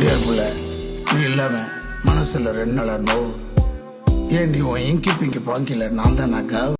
டேபிள நீ இல்லாம மனசுல ரெண்டு நாளா நோவு. ஏண்டி உன் இங்கி பிங்கி பாங்கில நான் தான் நான்